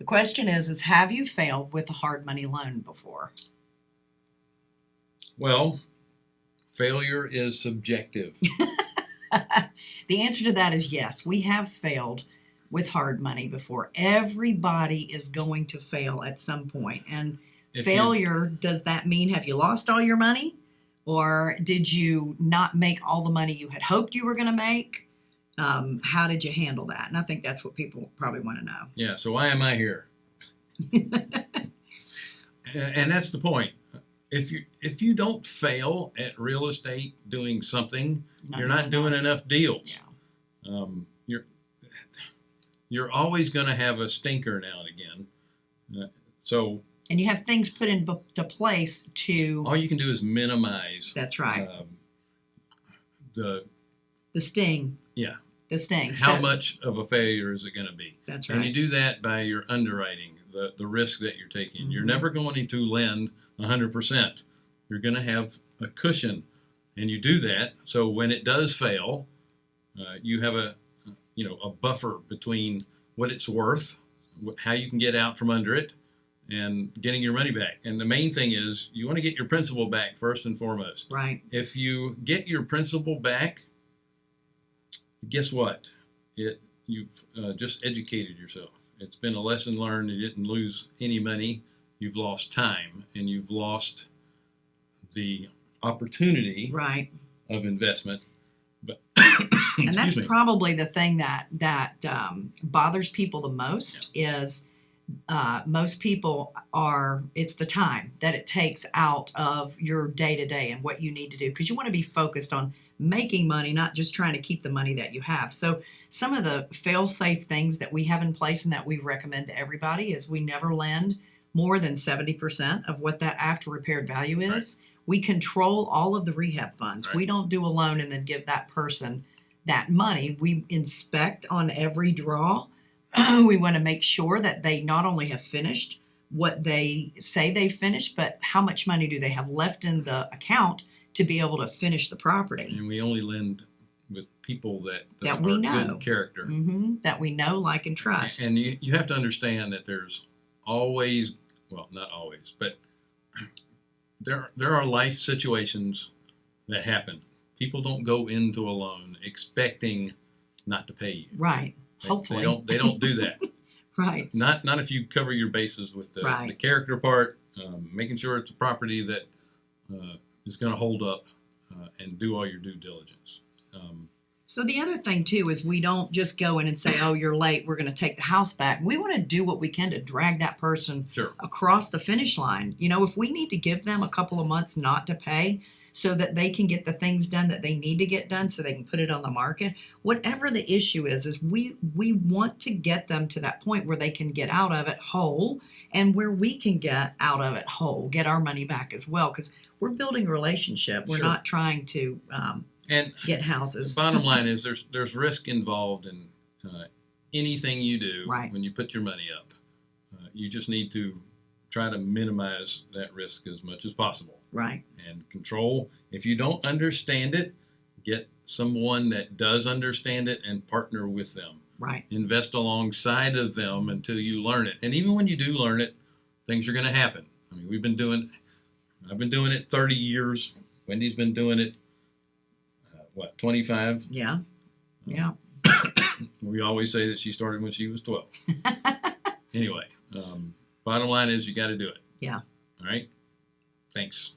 The question is, is have you failed with a hard money loan before? Well, failure is subjective. the answer to that is yes. We have failed with hard money before. Everybody is going to fail at some point. And If you- failure, does that mean have you lost all your money? Or did you not make all the money you had hoped you were going to make? Um, how did you handle that? And I think that's what people probably want to know. Yeah, so why am I here? and, and that's the point. If you if you don't fail at real estate doing something, you're not doing enough deals. Yeah. Um, you're you're always going to have a stinker now and again. Uh, so And you have things put into place to. all you can do is minimize That's right. um, the the sting. yeah The sting. how So- much of a failure is it going to be. That's right. And you do that by your underwriting, the, the risk that you're taking. You're Mhm. never going to lend 100%. You're going to have a cushion. And you do that so when it does fail, uh, you have a you know a buffer between what it's worth, how you can get out from under it, and getting your money back. And the main thing is you want to get your principal back first and foremost. Right. If you get your principal back, guess what? It you've uh, just educated yourself. It's been a lesson learned. You didn't lose any money. You've lost time, and you've lost the opportunity Right. of investment. But and that's me. probably the thing that that um, bothers people the most is uh, most people are it's the time that it takes out of your day to day and what you need to do because you want to be focused on making money not just trying to keep the money that you have. So some of the fail safe things that we have in place and that we recommend to everybody is we never lend more than 70% of what that after repaired value is. We control all of the rehab funds. Right. we don't do a loan and then give that person that money. We inspect on every draw. We want to make sure that they not only have finished what they say they finished but how much money do they have left in the account to be able to finish the property and we only lend with people that, That are we good know. character. hmm that we know like and trust And you, you have to understand that there's always, well, not always, but there there are life situations that happen. People don't go into a loan expecting not to pay you. right They, hopefully they don't they don't do that. right not not if you cover your bases with the, the character part, um, making sure it's a property that uh, is going to hold up, uh, and do all your due diligence. Um, So the other thing too is we don't just go in and say, "Oh, you're late. We're going to take the house back." We want to do what we can to drag that person sure. across the finish line. You know, if we need to give them a couple of months not to pay so that they can get the things done that they need to get done so they can put it on the market, whatever the issue is is we we want to get them to that point where they can get out of it whole and where we can get out of it whole, get our money back as well cuz we're building a relationship. We're Sure. not trying to um, And get houses. bottom line is there's there's risk involved in uh, anything you do Right. when you put your money up. Uh, you just need to try to minimize that risk as much as possible Right. and control. If you don't understand it, get someone that does understand it and partner with them. Right. Invest alongside of them until you learn it. And even when you do learn it, things are going to happen. I mean, we've been doing, I've been doing it 30 years. Wendy's been doing it, uh, what, 25? Yeah. Yeah. We always say that she started when she was 12. anyway, um, bottom line is you got to do it. Yeah. All right. Thanks.